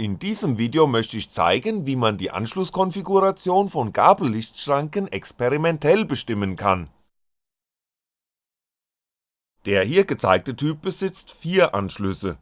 In diesem Video möchte ich zeigen, wie man die Anschlusskonfiguration von Gabellichtschranken experimentell bestimmen kann. Der hier gezeigte Typ besitzt vier Anschlüsse.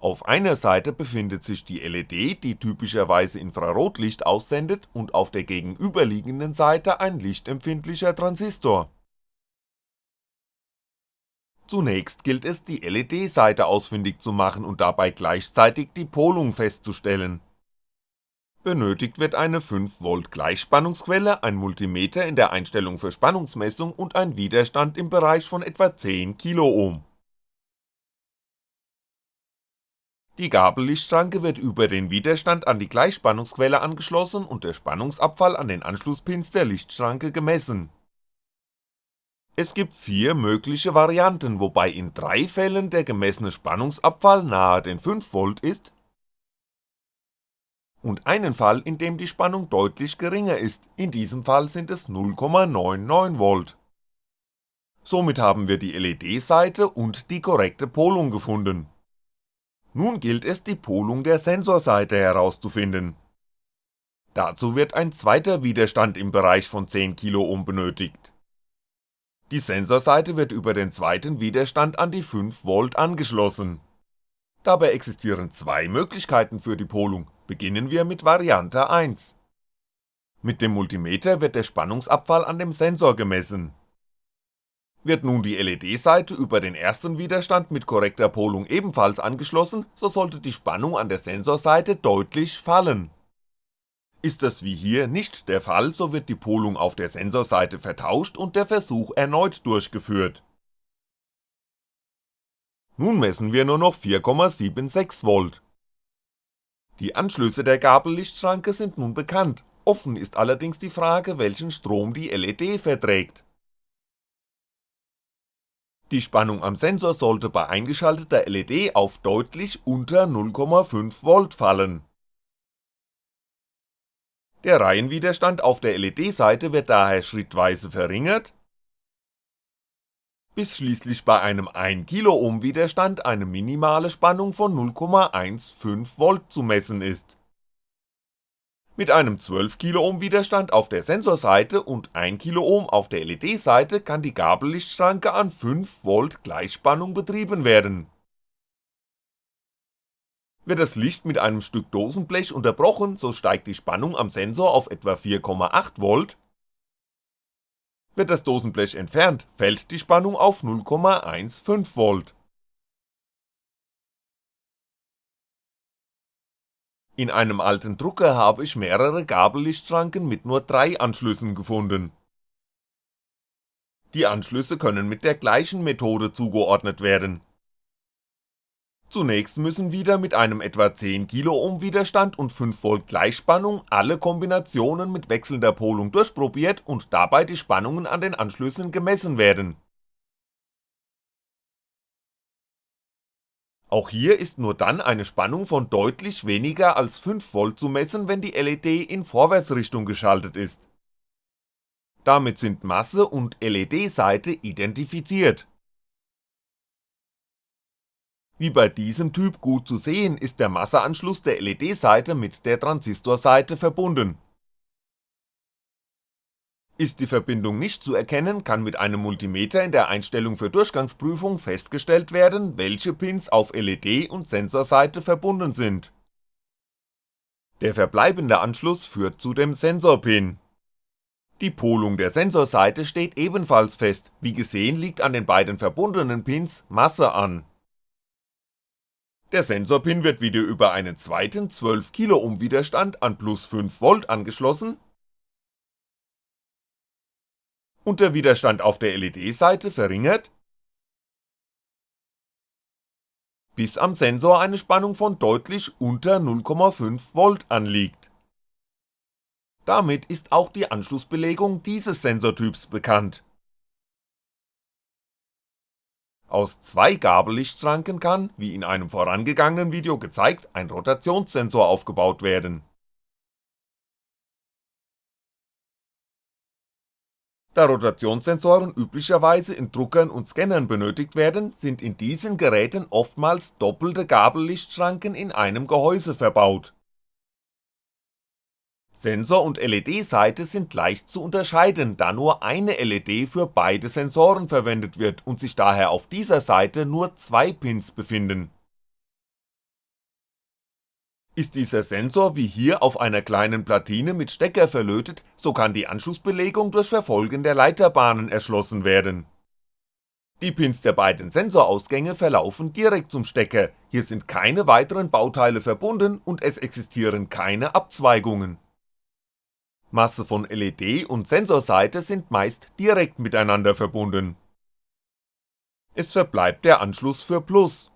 Auf einer Seite befindet sich die LED, die typischerweise Infrarotlicht aussendet und auf der gegenüberliegenden Seite ein lichtempfindlicher Transistor Zunächst gilt es die LED-Seite ausfindig zu machen und dabei gleichzeitig die Polung festzustellen. Benötigt wird eine 5V Gleichspannungsquelle, ein Multimeter in der Einstellung für Spannungsmessung und ein Widerstand im Bereich von etwa 10 Kiloohm. Die Gabellichtschranke wird über den Widerstand an die Gleichspannungsquelle angeschlossen und der Spannungsabfall an den Anschlusspins der Lichtschranke gemessen es gibt vier mögliche Varianten, wobei in drei Fällen der gemessene Spannungsabfall nahe den 5V ist und einen Fall, in dem die Spannung deutlich geringer ist, in diesem Fall sind es 0,99V. Somit haben wir die LED-Seite und die korrekte Polung gefunden. Nun gilt es die Polung der Sensorseite herauszufinden. Dazu wird ein zweiter Widerstand im Bereich von 10 Kiloohm benötigt die Sensorseite wird über den zweiten Widerstand an die 5V angeschlossen. Dabei existieren zwei Möglichkeiten für die Polung, beginnen wir mit Variante 1. Mit dem Multimeter wird der Spannungsabfall an dem Sensor gemessen. Wird nun die LED-Seite über den ersten Widerstand mit korrekter Polung ebenfalls angeschlossen, so sollte die Spannung an der Sensorseite deutlich fallen ist das wie hier nicht der Fall, so wird die Polung auf der Sensorseite vertauscht und der Versuch erneut durchgeführt. Nun messen wir nur noch 4,76V. Die Anschlüsse der Gabellichtschranke sind nun bekannt, offen ist allerdings die Frage, welchen Strom die LED verträgt. Die Spannung am Sensor sollte bei eingeschalteter LED auf deutlich unter 0,5V fallen der Reihenwiderstand auf der LED-Seite wird daher schrittweise verringert, bis schließlich bei einem 1kΩ Widerstand eine minimale Spannung von 0,15V zu messen ist. Mit einem 12kΩ Widerstand auf der Sensorseite und 1kΩ auf der LED-Seite kann die Gabellichtschranke an 5V Gleichspannung betrieben werden wird das Licht mit einem Stück Dosenblech unterbrochen, so steigt die Spannung am Sensor auf etwa 4,8V, wird das Dosenblech entfernt, fällt die Spannung auf 0,15V. In einem alten Drucker habe ich mehrere Gabellichtschranken mit nur drei Anschlüssen gefunden. Die Anschlüsse können mit der gleichen Methode zugeordnet werden Zunächst müssen wieder mit einem etwa 10kΩ Widerstand und 5V Gleichspannung alle Kombinationen mit wechselnder Polung durchprobiert und dabei die Spannungen an den Anschlüssen gemessen werden. Auch hier ist nur dann eine Spannung von deutlich weniger als 5V zu messen, wenn die LED in Vorwärtsrichtung geschaltet ist. Damit sind Masse und LED-Seite identifiziert wie bei diesem Typ gut zu sehen, ist der Masseanschluss der LED-Seite mit der Transistorseite verbunden. Ist die Verbindung nicht zu erkennen, kann mit einem Multimeter in der Einstellung für Durchgangsprüfung festgestellt werden, welche Pins auf LED und Sensorseite verbunden sind. Der verbleibende Anschluss führt zu dem Sensorpin. Die Polung der Sensorseite steht ebenfalls fest, wie gesehen liegt an den beiden verbundenen Pins Masse an der Sensorpin wird wieder über einen zweiten 12kΩ Widerstand an plus 5V angeschlossen. Und der Widerstand auf der LED-Seite verringert, bis am Sensor eine Spannung von deutlich unter 0,5V anliegt. Damit ist auch die Anschlussbelegung dieses Sensortyps bekannt aus zwei Gabellichtschranken kann, wie in einem vorangegangenen Video gezeigt, ein Rotationssensor aufgebaut werden. Da Rotationssensoren üblicherweise in Druckern und Scannern benötigt werden, sind in diesen Geräten oftmals doppelte Gabellichtschranken in einem Gehäuse verbaut. Sensor und LED-Seite sind leicht zu unterscheiden, da nur eine LED für beide Sensoren verwendet wird und sich daher auf dieser Seite nur zwei Pins befinden ist dieser Sensor wie hier auf einer kleinen Platine mit Stecker verlötet, so kann die Anschlussbelegung durch Verfolgen der Leiterbahnen erschlossen werden. Die Pins der beiden Sensorausgänge verlaufen direkt zum Stecker, hier sind keine weiteren Bauteile verbunden und es existieren keine Abzweigungen. Masse von LED und Sensorseite sind meist direkt miteinander verbunden. Es verbleibt der Anschluss für Plus,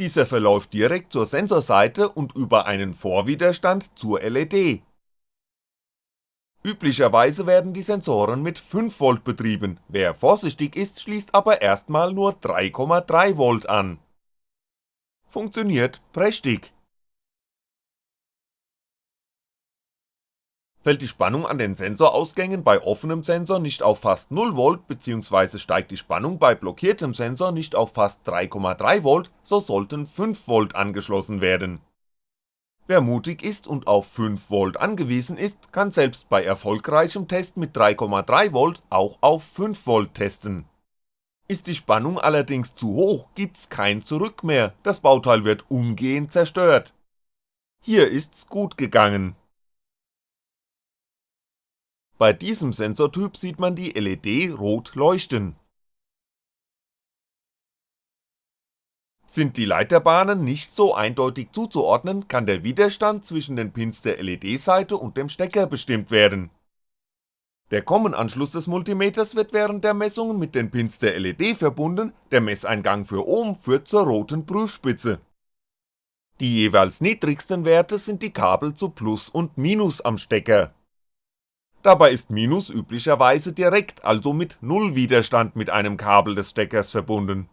dieser verläuft direkt zur Sensorseite und über einen Vorwiderstand zur LED. Üblicherweise werden die Sensoren mit 5V betrieben, wer vorsichtig ist, schließt aber erstmal nur 3,3V an. Funktioniert prächtig Fällt die Spannung an den Sensorausgängen bei offenem Sensor nicht auf fast 0V bzw. steigt die Spannung bei blockiertem Sensor nicht auf fast 3,3V, so sollten 5V angeschlossen werden. Wer mutig ist und auf 5V angewiesen ist, kann selbst bei erfolgreichem Test mit 3,3V auch auf 5V testen. Ist die Spannung allerdings zu hoch, gibt's kein Zurück mehr, das Bauteil wird umgehend zerstört. Hier ist's gut gegangen bei diesem Sensortyp sieht man die LED rot leuchten. Sind die Leiterbahnen nicht so eindeutig zuzuordnen, kann der Widerstand zwischen den Pins der LED-Seite und dem Stecker bestimmt werden. Der Kommenanschluss des Multimeters wird während der Messungen mit den Pins der LED verbunden, der Messeingang für Ohm führt zur roten Prüfspitze. Die jeweils niedrigsten Werte sind die Kabel zu Plus und Minus am Stecker Dabei ist Minus üblicherweise direkt, also mit Null Widerstand mit einem Kabel des Steckers verbunden.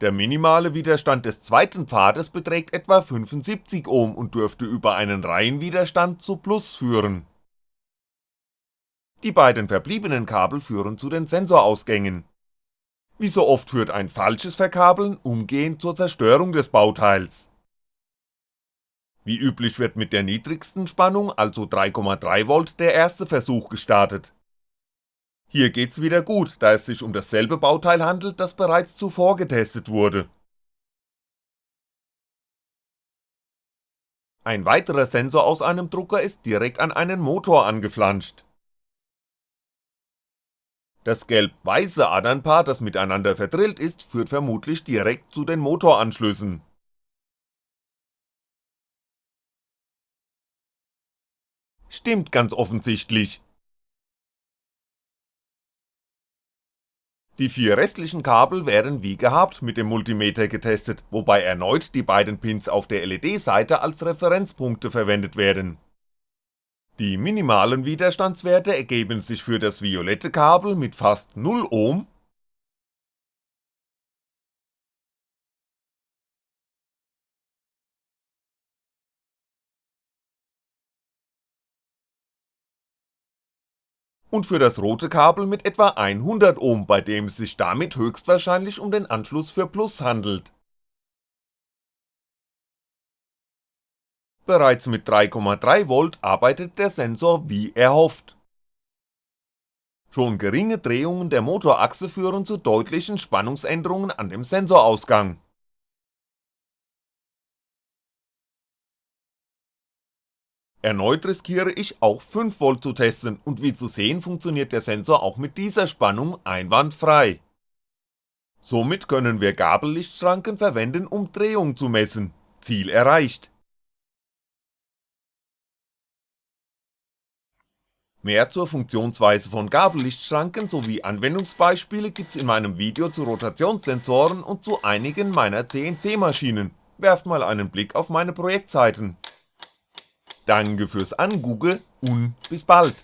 Der minimale Widerstand des zweiten Pfades beträgt etwa 75 Ohm und dürfte über einen Reihenwiderstand zu Plus führen. Die beiden verbliebenen Kabel führen zu den Sensorausgängen wie so oft führt ein falsches Verkabeln umgehend zur Zerstörung des Bauteils. Wie üblich wird mit der niedrigsten Spannung, also 3,3V, der erste Versuch gestartet. Hier geht's wieder gut, da es sich um dasselbe Bauteil handelt, das bereits zuvor getestet wurde. Ein weiterer Sensor aus einem Drucker ist direkt an einen Motor angeflanscht. Das gelb-weiße Adernpaar, das miteinander verdrillt ist, führt vermutlich direkt zu den Motoranschlüssen. Stimmt ganz offensichtlich. Die vier restlichen Kabel werden wie gehabt mit dem Multimeter getestet, wobei erneut die beiden Pins auf der LED-Seite als Referenzpunkte verwendet werden die minimalen Widerstandswerte ergeben sich für das violette Kabel mit fast 0 Ohm. Und für das rote Kabel mit etwa 100 Ohm, bei dem es sich damit höchstwahrscheinlich um den Anschluss für Plus handelt Bereits mit 3,3V arbeitet der Sensor wie erhofft. Schon geringe Drehungen der Motorachse führen zu deutlichen Spannungsänderungen an dem Sensorausgang. Erneut riskiere ich auch 5V zu testen und wie zu sehen funktioniert der Sensor auch mit dieser Spannung einwandfrei. Somit können wir Gabellichtschranken verwenden um Drehung zu messen, Ziel erreicht. Mehr zur Funktionsweise von Gabellichtschranken sowie Anwendungsbeispiele gibt's in meinem Video zu Rotationssensoren und zu einigen meiner CNC-Maschinen, werft mal einen Blick auf meine Projektseiten. Danke fürs Angugge und bis bald